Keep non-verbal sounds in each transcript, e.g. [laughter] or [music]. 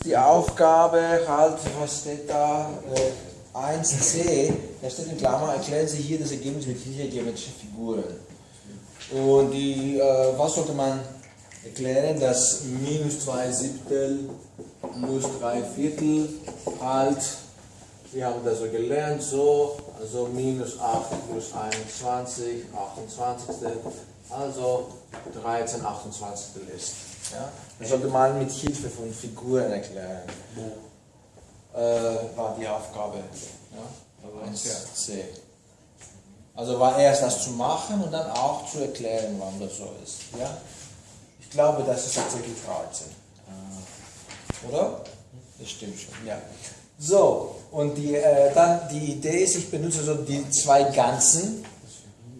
die Aufgabe halt, was steht da? Äh, 1c, da steht in Klammer, erklären Sie hier das Ergebnis mit Hilfe geometrischer Figuren. Und die, äh, was sollte man erklären? Dass minus 2 Siebtel plus 3 Viertel halt, wir haben das so gelernt, so, also minus 8 plus 21, 28, also 13 28 ist. Ja? Das sollte man mit Hilfe von Figuren erklären. Äh, war die Aufgabe. Ja? 1c. Also war erst das zu machen und dann auch zu erklären, warum das so ist. Ja? Ich glaube, das ist tatsächlich 13. Oder? Das stimmt schon, ja. So, und die, äh, dann die Idee ist, ich benutze so die zwei Ganzen.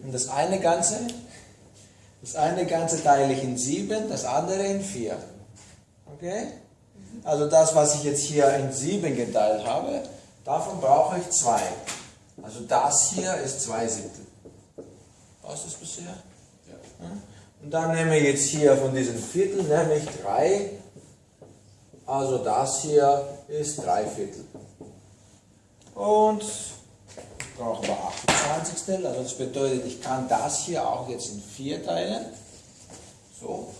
Und das eine Ganze, das eine Ganze teile ich in 7, das andere in 4. Okay? Also das, was ich jetzt hier in 7 geteilt habe, davon brauche ich 2. Also das hier ist 2 Siebtel. Was ist bisher? Ja. Und dann nehme ich jetzt hier von diesem Viertel, nehme ich 3. Also das hier ist 3 Viertel. Und brauche aber 28. Also das bedeutet, ich kann das hier auch jetzt in 4 teilen. So.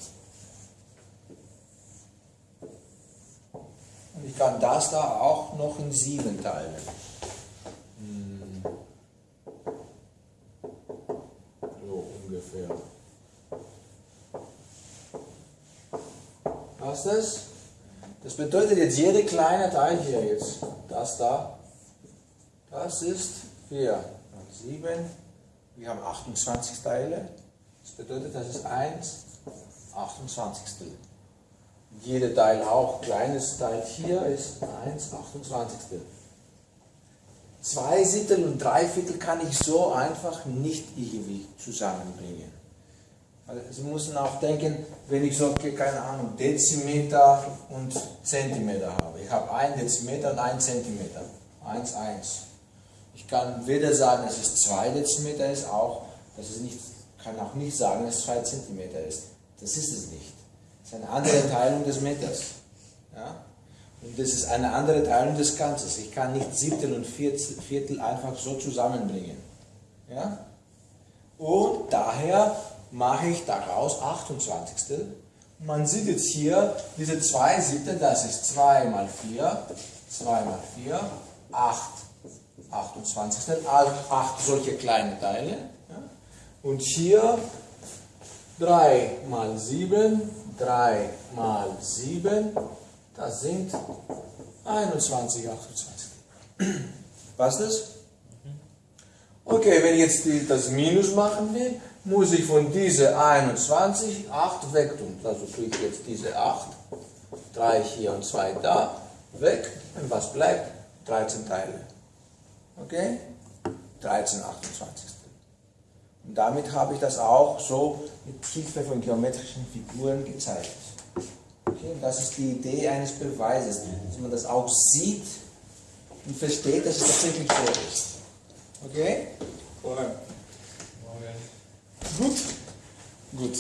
Und ich kann das da auch noch in 7 teilen. Hm. So ungefähr. Passt das? Das bedeutet jetzt jede kleine Teil hier jetzt, das da, das ist 4 7. Wir haben 28 Teile. Das bedeutet, das ist 1 28. Jeder Teil auch, kleines Teil hier ist 1 28. Zwei Siebtel und drei Viertel kann ich so einfach nicht irgendwie zusammenbringen. Sie müssen auch denken, wenn ich so, keine Ahnung, Dezimeter und Zentimeter habe. Ich habe 1 Dezimeter und 1 Zentimeter. 1, 1. Ich kann weder sagen, dass es 2 Dezimeter ist, auch, dass es nicht, kann auch nicht sagen, dass es 2 Zentimeter ist. Das ist es nicht. Das ist eine andere Teilung des Meters. Ja? Und das ist eine andere Teilung des Ganzes. Ich kann nicht Siebtel und Viertel einfach so zusammenbringen. Ja? Und daher mache ich daraus 28. Man sieht jetzt hier, diese 2 Siebtel, das ist 2 mal 4, 2 mal 4, 8 28. Also 8 solche kleine Teile. Und hier 3 mal 7, 3 mal 7, das sind 21, 28. [clears throat] Passt das? Okay, wenn ich jetzt die, das Minus machen will, muss ich von dieser 21 8 weg tun. Also tue ich jetzt diese 8, 3 hier und 2 da, weg. Und was bleibt? 13 Teile. Okay? 13 28. Und damit habe ich das auch so mit Hilfe von geometrischen Figuren gezeigt. Okay? Und das ist die Idee eines Beweises, dass man das auch sieht und versteht, dass es tatsächlich so ist. Okay? Gut. Gut.